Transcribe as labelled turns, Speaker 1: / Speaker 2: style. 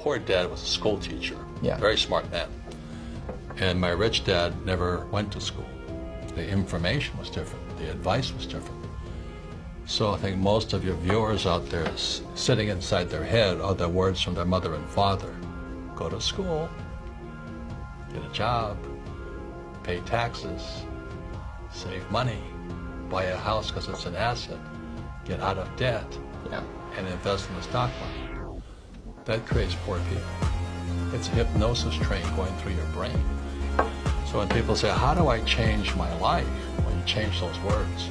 Speaker 1: poor dad was a school teacher,
Speaker 2: Yeah.
Speaker 1: very smart man. And my rich dad never went to school. The information was different. The advice was different. So I think most of your viewers out there sitting inside their head are the words from their mother and father. Go to school, get a job, pay taxes, save money, buy a house because it's an asset, get out of debt,
Speaker 2: Yeah.
Speaker 1: and invest in the stock market. That creates poor people. It's a hypnosis train going through your brain. So when people say, how do I change my life? Well, you change those words.